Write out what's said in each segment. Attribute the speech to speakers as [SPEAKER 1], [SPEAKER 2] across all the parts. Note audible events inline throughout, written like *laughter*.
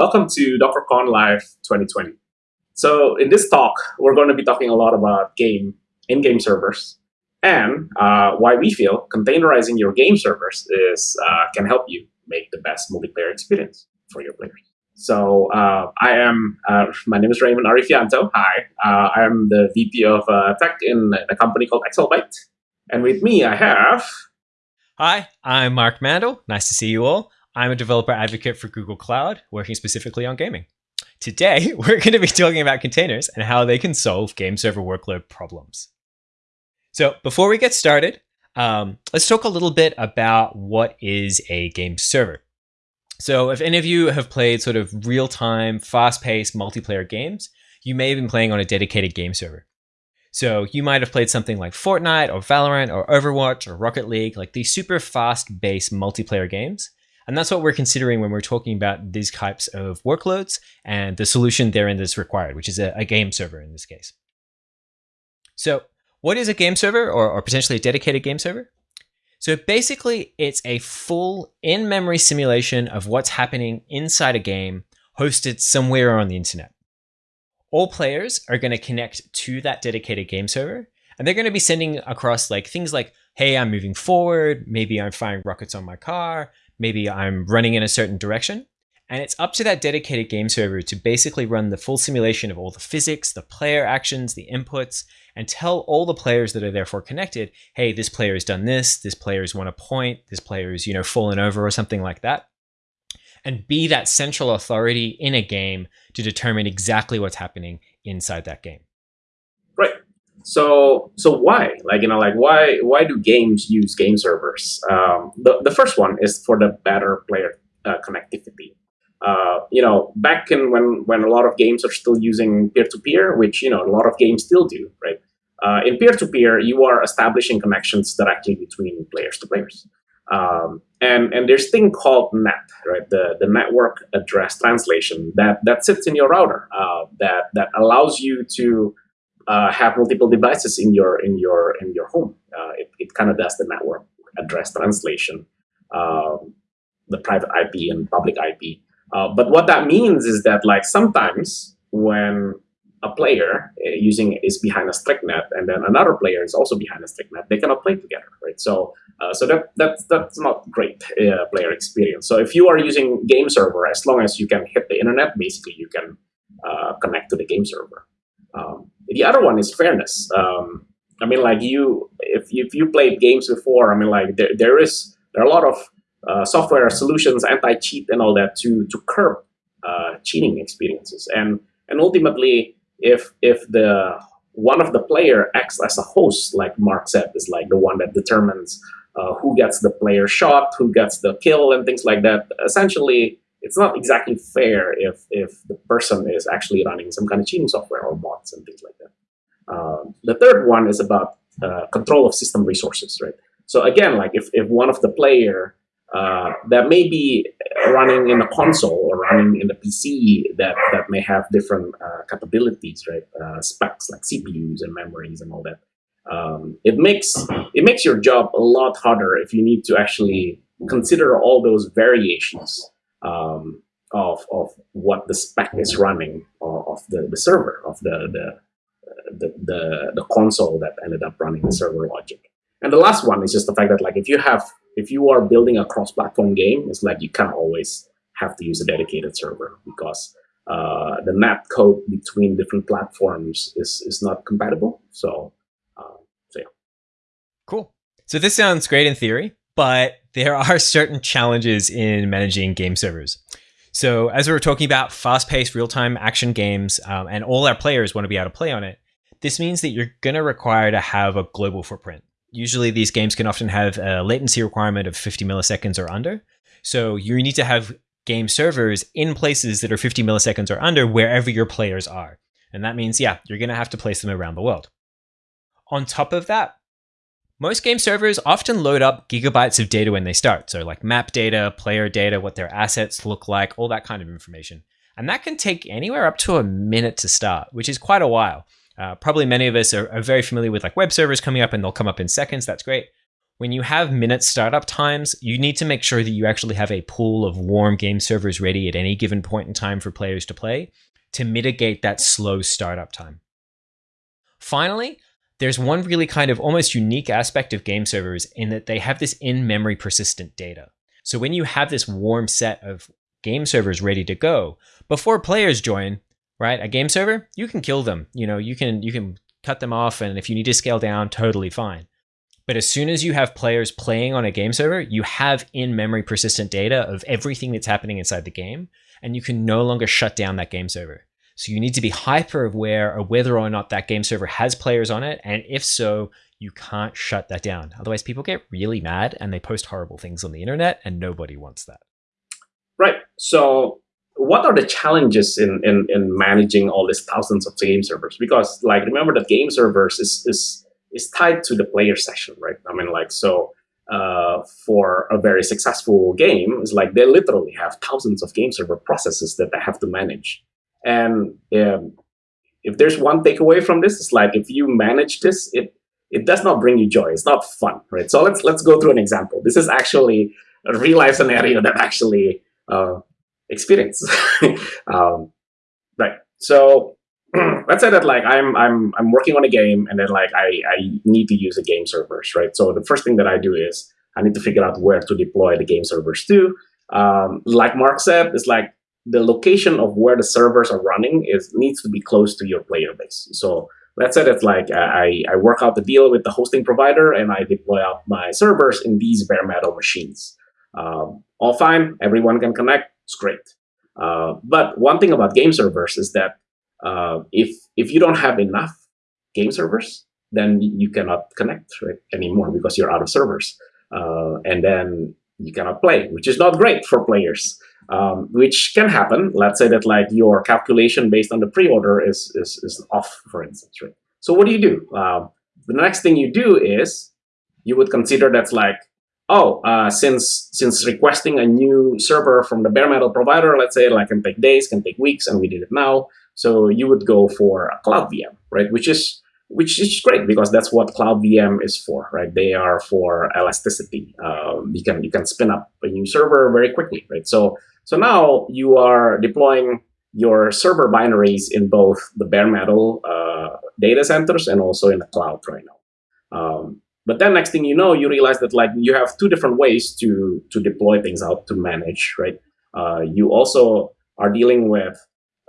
[SPEAKER 1] Welcome to DockerCon Live 2020. So in this talk, we're going to be talking a lot about game, in-game servers, and uh, why we feel containerizing your game servers is uh, can help you make the best multiplayer experience for your players. So uh, I am, uh, my name is Raymond Arifianto. Hi, uh, I am the VP of uh, Tech in a company called AccelByte. And with me, I have...
[SPEAKER 2] Hi, I'm Mark Mandel. Nice to see you all. I'm a developer advocate for Google Cloud, working specifically on gaming. Today, *laughs* we're going to be talking about containers and how they can solve game server workload problems. So before we get started, um, let's talk a little bit about what is a game server. So if any of you have played sort of real-time, fast-paced multiplayer games, you may have been playing on a dedicated game server. So you might have played something like Fortnite or Valorant or Overwatch or Rocket League, like these super fast-based multiplayer games. And that's what we're considering when we're talking about these types of workloads and the solution therein that's required, which is a, a game server in this case. So what is a game server or, or potentially a dedicated game server? So basically, it's a full in-memory simulation of what's happening inside a game hosted somewhere on the internet. All players are going to connect to that dedicated game server, and they're going to be sending across like things like, hey, I'm moving forward, maybe I'm firing rockets on my car, maybe I'm running in a certain direction. And it's up to that dedicated game server to basically run the full simulation of all the physics, the player actions, the inputs, and tell all the players that are therefore connected, hey, this player has done this, this player has won a point, this player has, you know, fallen over or something like that. And be that central authority in a game to determine exactly what's happening inside that game.
[SPEAKER 1] So, so why? Like, you know, like why, why do games use game servers? Um, the, the first one is for the better player uh, connectivity. Uh, you know, back in when, when a lot of games are still using peer-to-peer, -peer, which, you know, a lot of games still do, right? Uh, in peer-to-peer, -peer, you are establishing connections directly between players to players. Um, and, and there's thing called NAT, right? The, the network address translation that, that sits in your router uh, that, that allows you to uh, have multiple devices in your in your in your home. Uh, it it kind of does the network address translation, um, the private IP and public IP. Uh, but what that means is that like sometimes when a player uh, using is behind a strict NAT and then another player is also behind a strict NAT, they cannot play together, right? So uh, so that that's that's not great uh, player experience. So if you are using game server, as long as you can hit the internet, basically you can connect to the game server. Um, the other one is fairness. Um, I mean, like you, if if you played games before, I mean, like there there is there are a lot of uh, software solutions, anti-cheat, and all that to to curb uh, cheating experiences. And and ultimately, if if the one of the player acts as a host, like Mark said, is like the one that determines uh, who gets the player shot, who gets the kill, and things like that. Essentially, it's not exactly fair if if the person is actually running some kind of cheating software or bots and things like that. Uh, the third one is about uh, control of system resources, right? So again, like if, if one of the player uh, that may be running in a console or running in the PC that, that may have different uh, capabilities, right? Uh, specs like CPUs and memories and all that. Um, it makes it makes your job a lot harder if you need to actually consider all those variations um, of, of what the spec is running of, the, the server, of the, the, the, the, the console that ended up running the server logic. And the last one is just the fact that like if you have if you are building a cross-platform game, it's like you can't always have to use a dedicated server because uh, the map code between different platforms is is not compatible. So, uh, so yeah.
[SPEAKER 2] Cool. So this sounds great in theory, but there are *laughs* certain challenges in managing game servers. So as we were talking about fast-paced real-time action games, um, and all our players want to be able to play on it, this means that you're going to require to have a global footprint. Usually these games can often have a latency requirement of 50 milliseconds or under. So you need to have game servers in places that are 50 milliseconds or under wherever your players are. And that means, yeah, you're going to have to place them around the world. On top of that, most game servers often load up gigabytes of data when they start. So like map data, player data, what their assets look like, all that kind of information. And that can take anywhere up to a minute to start, which is quite a while. Uh, probably many of us are, are, very familiar with like web servers coming up and they'll come up in seconds. That's great. when you have minute startup times, you need to make sure that you actually have a pool of warm game servers ready at any given point in time for players to play to mitigate that slow startup time. Finally, there's one really kind of almost unique aspect of game servers in that they have this in-memory persistent data. So when you have this warm set of game servers ready to go, before players join, right, a game server, you can kill them. You know, you can you can cut them off and if you need to scale down, totally fine. But as soon as you have players playing on a game server, you have in-memory persistent data of everything that's happening inside the game, and you can no longer shut down that game server. So you need to be hyper aware of whether or not that game server has players on it, and if so, you can't shut that down. Otherwise, people get really mad and they post horrible things on the internet, and nobody wants that.
[SPEAKER 1] Right. So what are the challenges in, in, in managing all these thousands of game servers? Because like remember that game servers is, is is tied to the player session, right? I mean, like, so uh, for a very successful game, it's like they literally have thousands of game server processes that they have to manage. And um, if there's one takeaway from this, it's like if you manage this, it it does not bring you joy. It's not fun, right? So let's let's go through an example. This is actually a real life scenario that I actually uh, experience. *laughs* um, right. So *clears throat* let's say that like I'm I'm I'm working on a game and then like I I need to use a game servers, right? So the first thing that I do is I need to figure out where to deploy the game servers to. Um, like Mark said, it's like the location of where the servers are running is needs to be close to your player base. So let's say it's like I, I work out the deal with the hosting provider and I deploy out my servers in these bare metal machines. Um, all fine, everyone can connect, it's great. Uh, but one thing about game servers is that uh, if if you don't have enough game servers, then you cannot connect right, anymore because you're out of servers, uh, and then you cannot play, which is not great for players. Um, which can happen. Let's say that like your calculation based on the pre-order is, is is off, for instance, right? So what do you do? Uh, the next thing you do is you would consider that's like oh, uh, since since requesting a new server from the bare metal provider, let's say like can take days, can take weeks, and we did it now. So you would go for a cloud VM, right? Which is which is great because that's what cloud VM is for, right? They are for elasticity. Um, you can you can spin up a new server very quickly, right? So so now you are deploying your server binaries in both the bare metal uh, data centers and also in the cloud right now. Um, but then next thing you know, you realize that like you have two different ways to to deploy things out to manage, right? Uh, you also are dealing with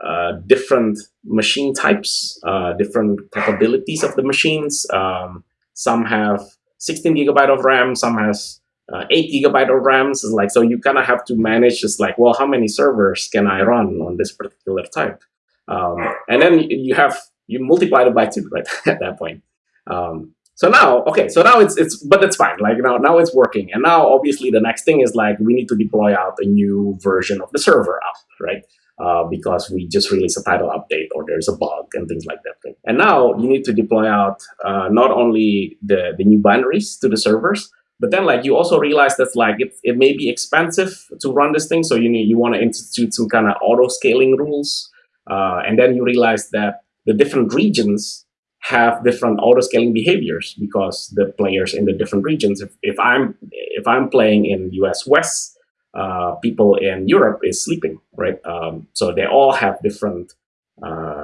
[SPEAKER 1] uh, different machine types, uh, different capabilities of the machines. Um, some have 16 gigabyte of RAM, some has uh, 8 gigabyte of RAMs. Is like, so you kind of have to manage just like, well, how many servers can I run on this particular type? Um, and then you have, you multiply it by two, right, *laughs* at that point. Um, so now, okay, so now it's, it's but that's fine. Like now, now it's working. And now obviously the next thing is like, we need to deploy out a new version of the server out, right? uh, because we just released a title update or there's a bug and things like that. And now you need to deploy out uh, not only the, the new binaries to the servers, but then like you also realize that like it, it may be expensive to run this thing. So you need you want to institute some kind of auto scaling rules. Uh, and then you realize that the different regions have different auto scaling behaviors because the players in the different regions, if, if I'm if I'm playing in US West, uh, people in Europe is sleeping, right? Um, so they all have different uh,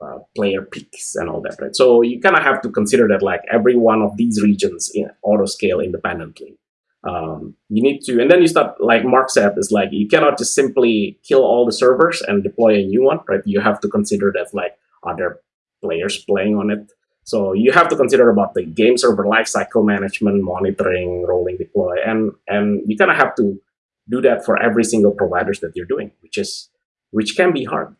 [SPEAKER 1] uh, player peaks and all that, right? So you kind of have to consider that like every one of these regions in auto scale independently. Um, you need to, and then you start, like Mark said, is like you cannot just simply kill all the servers and deploy a new one, right? You have to consider that like other players playing on it? So you have to consider about the game server lifecycle management, monitoring, rolling deploy, and and you kind of have to do that for every single providers that you're doing, which is which can be hard.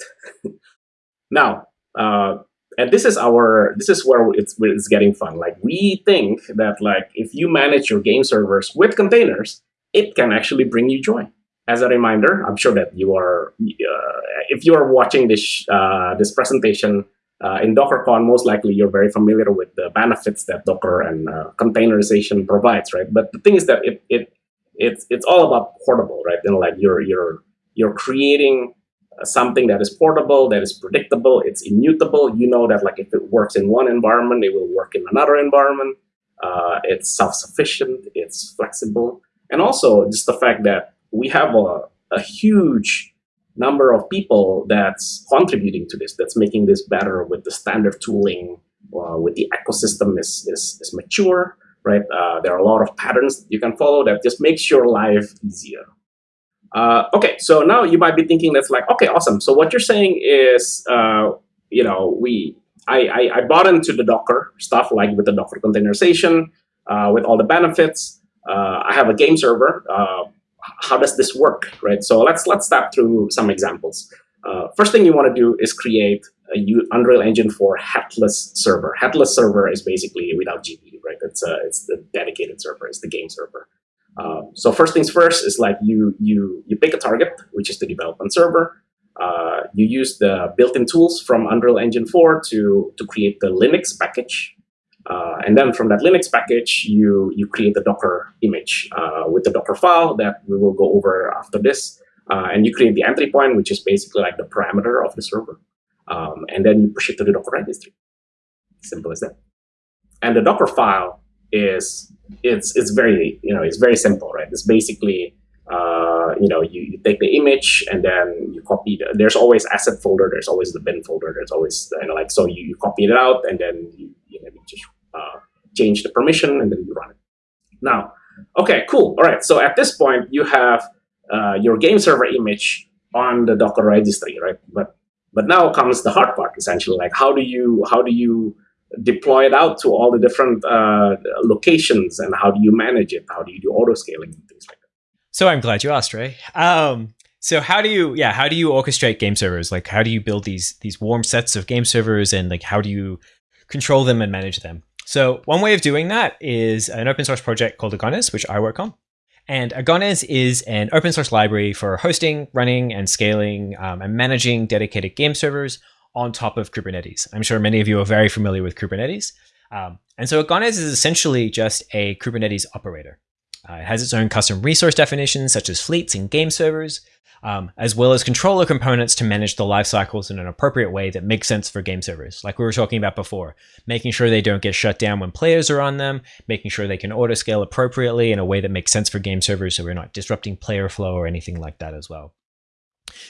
[SPEAKER 1] *laughs* now, uh, and this is our this is where it's where it's getting fun. Like we think that like if you manage your game servers with containers, it can actually bring you joy. As a reminder, I'm sure that you are uh, if you are watching this uh, this presentation uh, in DockerCon, most likely you're very familiar with the benefits that Docker and uh, containerization provides, right? But the thing is that it, it it's it's all about portable, right? And like you're you're you're creating something that is portable, that is predictable, it's immutable. You know that like if it works in one environment, it will work in another environment. Uh, it's self-sufficient. It's flexible, and also just the fact that we have a, a huge number of people that's contributing to this, that's making this better with the standard tooling, uh, with the ecosystem is, is, is mature, right? Uh, there are a lot of patterns you can follow that just makes your life easier. Uh, okay, so now you might be thinking that's like, okay, awesome. So what you're saying is, uh, you know, we, I, I, I, bought into the Docker stuff, like with the Docker containerization, uh, with all the benefits. Uh, I have a game server. Uh, how does this work, right? So let's let's step through some examples. Uh, first thing you want to do is create a Unreal Engine 4 headless server. Headless server is basically without GPU, right? It's a, it's the dedicated server, it's the game server. Um, so first things first is like you you you pick a target, which is the development server. Uh, you use the built-in tools from Unreal Engine 4 to to create the Linux package. Uh, and then from that Linux package, you you create the Docker image uh, with the Docker file that we will go over after this. Uh, and you create the entry point, which is basically like the parameter of the server. Um, and then you push it to the Docker registry. Simple as that. And the Docker file is it's it's very you know it's very simple, right? It's basically uh, you know you, you, take the image and then you copy. The, there's always asset folder. There's always the bin folder. There's always you know like so you, you copy it out and then you, you, know, just uh, change the permission and then you run it. Now, okay, cool. All right. So at this point you have uh, your game server image on the Docker registry, right? But but now comes the hard part, essentially. Like how do you how do you deploy it out to all the different uh, locations and how do you manage it? How do you do auto scaling and things like that?
[SPEAKER 2] So I'm glad you asked, Ray. Um, so how do you yeah how do you orchestrate game servers? Like how do you build these these warm sets of game servers and like how do you control them and manage them? So one way of doing that is an open source project called Agones, which I work on. And Agones is an open source library for hosting, running, and scaling um, and managing dedicated game servers on top of Kubernetes. I'm sure many of you are very familiar with Kubernetes. Um, and so Agones is essentially just a Kubernetes operator. Uh, it has its own custom resource definitions, such as fleets and game servers, um, as well as controller components to manage the life cycles in an appropriate way that makes sense for game servers, like we were talking about before, making sure they don't get shut down when players are on them, making sure they can auto scale appropriately in a way that makes sense for game servers so we're not disrupting player flow or anything like that as well.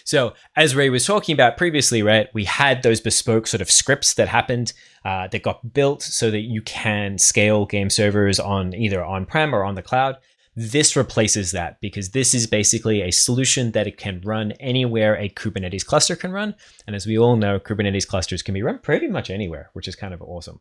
[SPEAKER 2] So as Ray was talking about previously, right, we had those bespoke sort of scripts that happened uh, that got built so that you can scale game servers on either on-prem or on the cloud. This replaces that because this is basically a solution that it can run anywhere a Kubernetes cluster can run. And as we all know, Kubernetes clusters can be run pretty much anywhere, which is kind of awesome.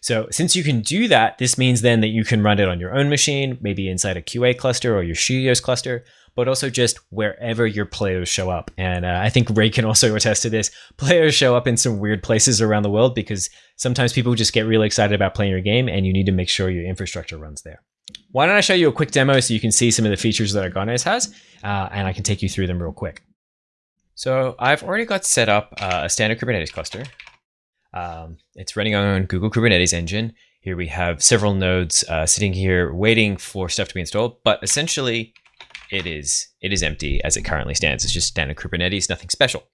[SPEAKER 2] So since you can do that, this means then that you can run it on your own machine, maybe inside a QA cluster or your Studios cluster, but also just wherever your players show up. And uh, I think Ray can also *laughs* attest to this. Players show up in some weird places around the world because sometimes people just get really excited about playing your game and you need to make sure your infrastructure runs there. Why don't I show you a quick demo so you can see some of the features that Agones has, uh, and I can take you through them real quick. So I've already got set up uh, a standard Kubernetes cluster. Um, it's running on Google Kubernetes Engine. Here we have several nodes uh, sitting here waiting for stuff to be installed, but essentially it is it is empty as it currently stands. It's just standard Kubernetes, nothing special.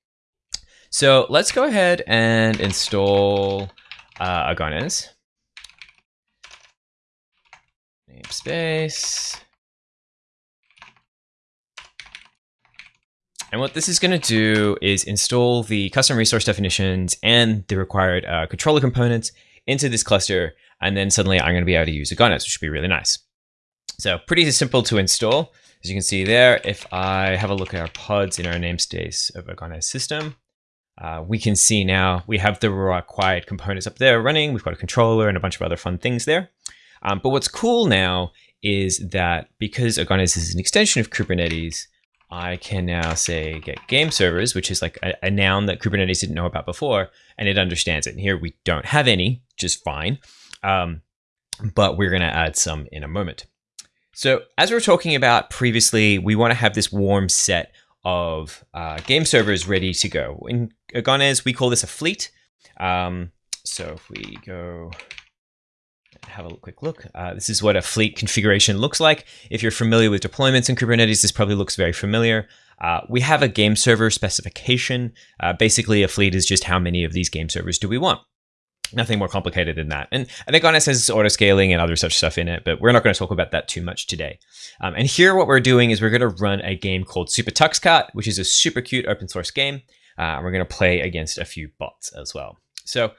[SPEAKER 2] So let's go ahead and install uh. Namespace. And what this is going to do is install the custom resource definitions and the required uh, controller components into this cluster. And then suddenly I'm going to be able to use Agones, which should be really nice. So pretty simple to install. As you can see there, if I have a look at our pods in our namespace of Agones system, uh, we can see now we have the required components up there running. We've got a controller and a bunch of other fun things there. Um, but what's cool now is that because Agones is an extension of Kubernetes, I can now say get game servers, which is like a, a, noun that Kubernetes didn't know about before, and it understands it. And here we don't have any, just fine. Um, but we're going to add some in a moment. So as we were talking about previously, we want to have this warm set of uh, game servers ready to go. In Agones, we call this a fleet. Um, so if we go have a quick look, uh, this is what a fleet configuration looks like. If you're familiar with deployments in Kubernetes, this probably looks very familiar. Uh, we have a game server specification. Uh, basically, a fleet is just how many of these game servers do we want. Nothing more complicated than that. And I think Agones has auto scaling and other such stuff in it, but we're not going to talk about that too much today. Um, and here, what we're doing is we're going to run a game called SuperTuxKart, which is a super cute open source game. Uh, we're going to play against a few bots as well. So,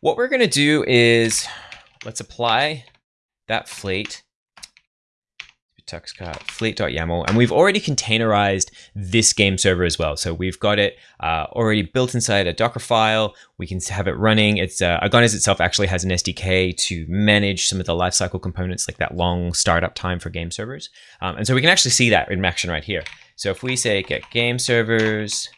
[SPEAKER 2] what we're going to do is let's apply that fleet tuxkart fleet.yaml and we've already containerized this game server as well. So we've got it uh, already built inside a docker file. We can have it running. It's uh, Agones itself actually has an sdk to manage some of the lifecycle components like that long startup time for game servers. Um, and so we can actually see that in action right here. So if we say get game servers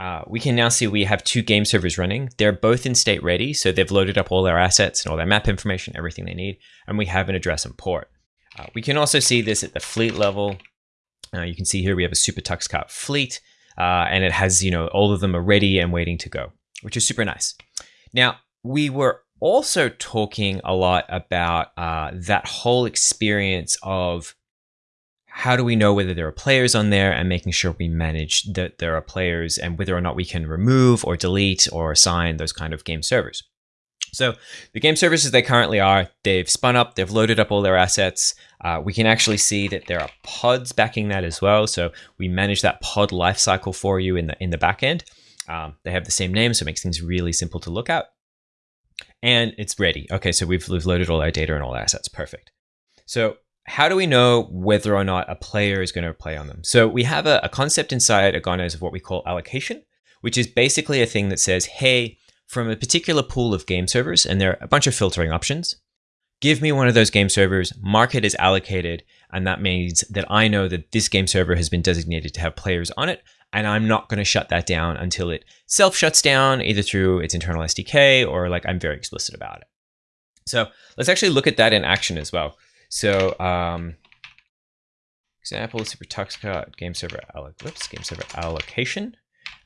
[SPEAKER 2] uh, we can now see we have two game servers running. They're both in state ready, so they've loaded up all their assets and all their map information, everything they need, and we have an address and port. Uh, we can also see this at the fleet level. Uh, you can see here we have a SuperTuxKart fleet, uh, and it has, you know, all of them are ready and waiting to go, which is super nice. Now, we were also talking a lot about uh, that whole experience of how do we know whether there are players on there and making sure we manage that there are players and whether or not we can remove or delete or assign those kind of game servers. So the game services they currently are, they've spun up, they've loaded up all their assets. Uh, we can actually see that there are pods backing that as well. So we manage that pod lifecycle for you in the in the backend. Um, they have the same name, so it makes things really simple to look at. And it's ready. Okay, so we've, we've loaded all our data and all our assets. Perfect. So how do we know whether or not a player is going to play on them? So we have a, a concept inside Agones of what we call allocation, which is basically a thing that says, hey, from a particular pool of game servers, and there are a bunch of filtering options. Give me one of those game servers, mark it as allocated, and that means that I know that this game server has been designated to have players on it, and I'm not going to shut that down until it self shuts down, either through its internal SDK or like I'm very explicit about it. So let's actually look at that in action as well. So um, example, supertuxkart game server, whoops, game server allocation.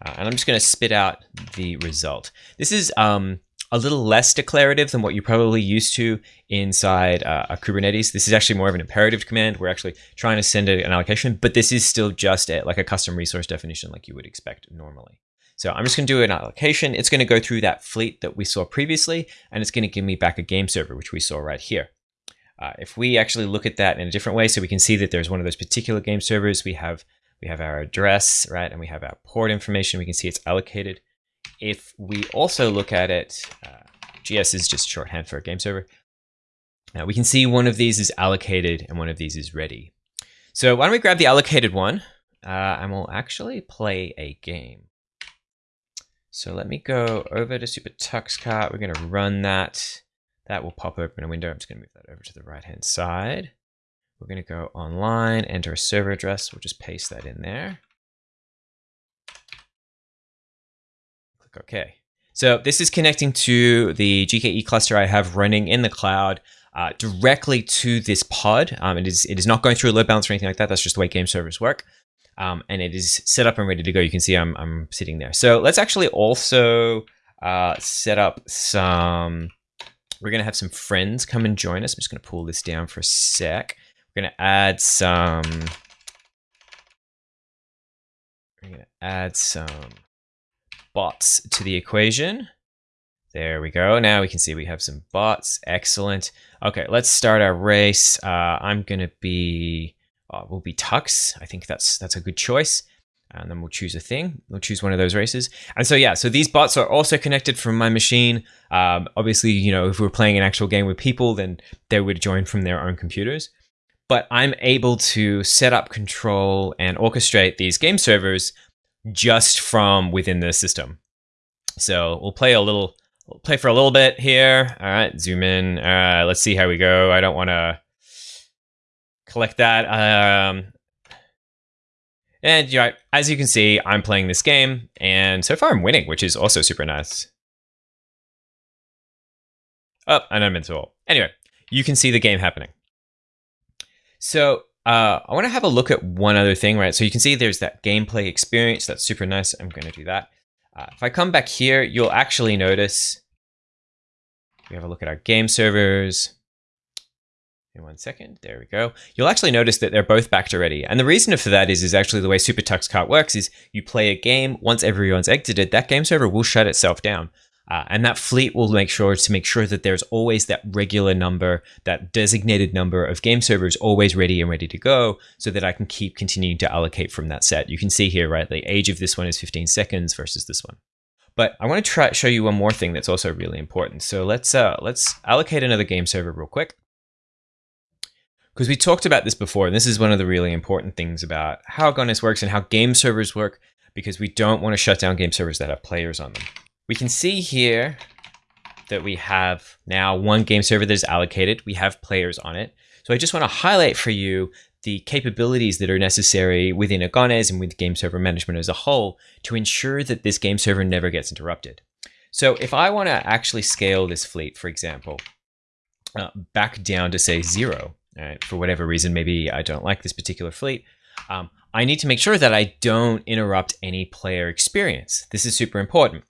[SPEAKER 2] Uh, and I'm just going to spit out the result. This is um, a little less declarative than what you're probably used to inside uh, a Kubernetes. This is actually more of an imperative command. We're actually trying to send an allocation, but this is still just a, like a custom resource definition like you would expect normally. So I'm just going to do an allocation. It's going to go through that fleet that we saw previously, and it's going to give me back a game server, which we saw right here. Uh, if we actually look at that in a different way, so we can see that there's one of those particular game servers, we have we have our address, right? And we have our port information. We can see it's allocated. If we also look at it, uh, GS is just shorthand for a game server. Now we can see one of these is allocated and one of these is ready. So why don't we grab the allocated one uh, and we'll actually play a game. So let me go over to SuperTuxKart. We're going to run that. That will pop open a window. I'm just going to move that over to the right hand side. We're going to go online, enter a server address. We'll just paste that in there. Click OK. So this is connecting to the GKE cluster I have running in the cloud uh, directly to this pod. Um, it is it is not going through a load balance or anything like that. That's just the way game servers work. Um, and it is set up and ready to go. You can see I'm, I'm sitting there. So let's actually also uh, set up some, we're going to have some friends come and join us. I'm just going to pull this down for a sec. We're going to add some, we're going to add some bots to the equation. There we go. Now we can see we have some bots. Excellent. Okay, let's start our race. Uh, I'm going to be, uh, we'll be Tux. I think that's that's a good choice. And then we'll choose a thing. We'll choose one of those races. And so, yeah, so these bots are also connected from my machine. Um, obviously, you know, if we're playing an actual game with people, then they would join from their own computers but I'm able to set up control and orchestrate these game servers just from within the system. So we'll play a little, we'll play for a little bit here. All right, zoom in. Uh, let's see how we go. I don't want to collect that. Um, and you know, as you can see, I'm playing this game, and so far I'm winning, which is also super nice. Oh, and I'm into all. Anyway, you can see the game happening. So uh, I want to have a look at one other thing, right? So you can see there's that gameplay experience. That's super nice. I'm going to do that. Uh, if I come back here, you'll actually notice we have a look at our game servers. In one second, there we go. You'll actually notice that they're both backed already. And the reason for that is, is actually the way SuperTuxKart works is you play a game, once everyone's exited, that game server will shut itself down. Uh, and that fleet will make sure to make sure that there's always that regular number, that designated number of game servers always ready and ready to go so that I can keep continuing to allocate from that set. You can see here, right, the age of this one is 15 seconds versus this one. But I want to try show you one more thing that's also really important. So let's uh, let's allocate another game server real quick. Because we talked about this before, and this is one of the really important things about how Agones works and how game servers work, because we don't want to shut down game servers that have players on them. We can see here that we have now one game server that is allocated. We have players on it. So I just want to highlight for you the capabilities that are necessary within Agones and with game server management as a whole to ensure that this game server never gets interrupted. So if I want to actually scale this fleet, for example, uh, back down to say zero, right, for whatever reason, maybe I don't like this particular fleet, um, I need to make sure that I don't interrupt any player experience. This is super important.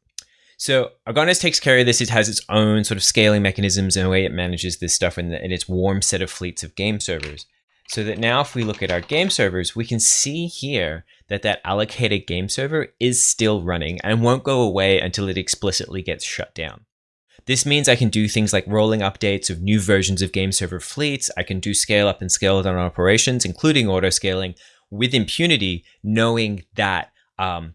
[SPEAKER 2] So Agones takes care of this. It has its own sort of scaling mechanisms and a way it manages this stuff in, the, in its warm set of fleets of game servers. So that now if we look at our game servers, we can see here that that allocated game server is still running and won't go away until it explicitly gets shut down. This means I can do things like rolling updates of new versions of game server fleets. I can do scale up and scale down operations, including auto scaling with impunity, knowing that um,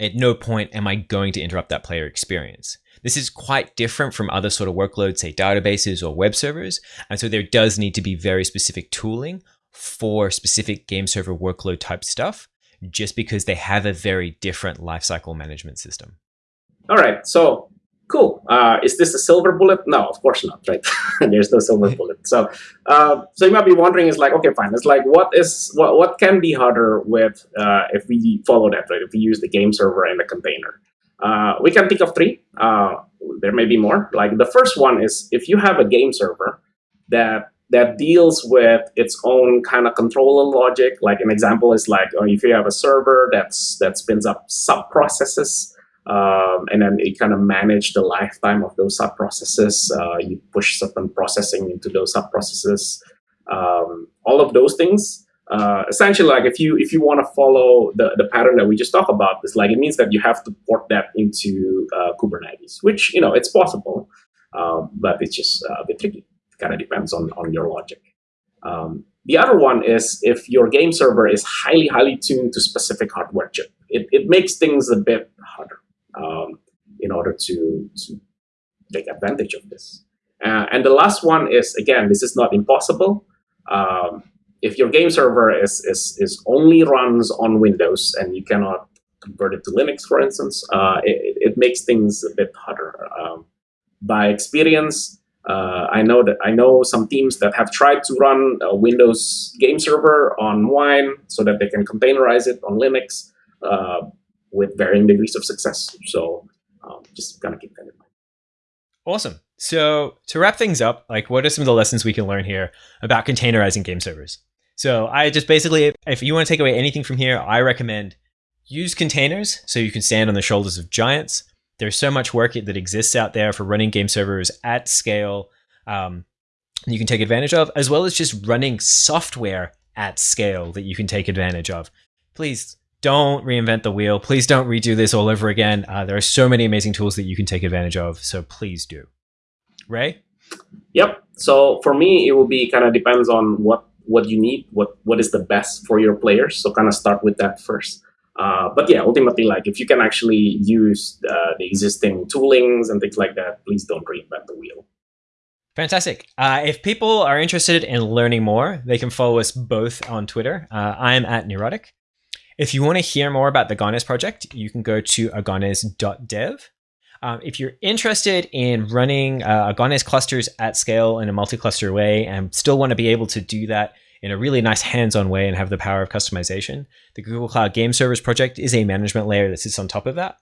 [SPEAKER 2] at no point am I going to interrupt that player experience. This is quite different from other sort of workloads, say databases or web servers. And so there does need to be very specific tooling for specific game server workload type stuff, just because they have a very different lifecycle management system.
[SPEAKER 1] All right. So cool. Uh, is this a silver bullet? No, of course not, right? *laughs* There's no silver *laughs* bullet. So, uh, so you might be wondering, is like, okay, fine. It's like, what is what what can be harder with uh, if we follow that, right? If we use the game server and the container, uh, we can think of three. Uh, there may be more. Like the first one is if you have a game server that that deals with its own kind of controller logic. Like an example is like, oh, if you have a server that's that spins up sub processes um, and then you kind of manage the lifetime of those sub processes. Uh, you push certain processing into those sub processes. Um, all of those things. Uh, essentially, like if you if you want to follow the the pattern that we just talked about, it's like it means that you have to port that into uh, Kubernetes, which you know it's possible, um, but it's just uh, a bit tricky. It kind of depends on on your logic. Um, the other one is if your game server is highly, highly tuned to specific hardware chip. It, it makes things a bit harder um, in order to, to take advantage of this. Uh, and the last one is, again, this is not impossible. Um, if your game server is, is, is only runs on Windows and you cannot convert it to Linux, for instance, uh, it, it, makes things a bit harder. Um, by experience, uh, I know that I know some teams that have tried to run a Windows game server on Wine so that they can containerize it on Linux. Uh, with varying degrees of success. So um, just kind of keep that in mind.
[SPEAKER 2] Awesome. So to wrap things up, like what are some of the lessons we can learn here about containerizing game servers? So I just basically, if you want to take away anything from here, I recommend use containers so you can stand on the shoulders of giants. There's so much work that exists out there for running game servers at scale. Um, you can take advantage of, as well as just running software at scale that you can take advantage of. Please don't reinvent the wheel. Please don't redo this all over again. Uh, there are so many amazing tools that you can take advantage of. So please do. Ray?
[SPEAKER 1] Yep. So for me, it will be kind of depends on what what you need, what what is the best for your players. So kind of start with that first. Uh, but yeah, ultimately, like if you can actually use uh, the existing toolings and things like that, please don't reinvent the wheel.
[SPEAKER 2] Fantastic. Uh, if people are interested in learning more, they can follow us both on Twitter. Uh, I'm at Neurotic. If you want to hear more about the Agones project, you can go to agones.dev. Um, if you're interested in running uh, clusters at scale in a multi-cluster way and still want to be able to do that in a really nice hands-on way and have the power of customization, the Google Cloud Game Servers project is a management layer that sits on top of that.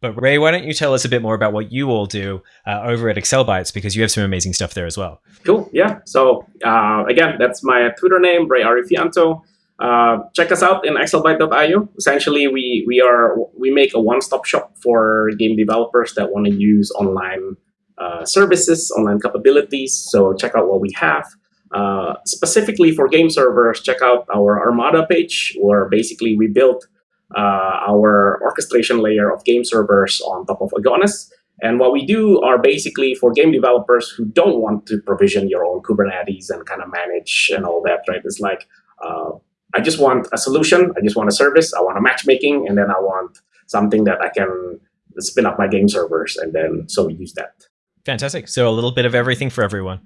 [SPEAKER 2] But Ray, why don't you tell us a bit more about what you all do uh, over at Accelbytes because you have some amazing stuff there as well.
[SPEAKER 1] Cool. Yeah. So uh, again, that's my Twitter name, Ray Arifianto. Uh, check us out in accelbyte.io. Essentially, we we are we make a one-stop shop for game developers that want to use online uh, services, online capabilities. So check out what we have. Uh, specifically for game servers, check out our Armada page, where basically we built uh, our orchestration layer of game servers on top of Agones. And what we do are basically for game developers who don't want to provision your own Kubernetes and kind of manage and all that, right? It's like, uh, I just want a solution. I just want a service. I want a matchmaking, and then I want something that I can spin up my game servers, and then so we use that.
[SPEAKER 2] Fantastic. So a little bit of everything for everyone.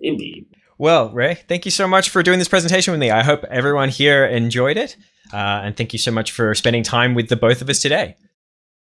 [SPEAKER 1] Indeed.
[SPEAKER 2] Well, Ray, thank you so much for doing this presentation with me. I hope everyone here enjoyed it. Uh, and thank you so much for spending time with the both of us today.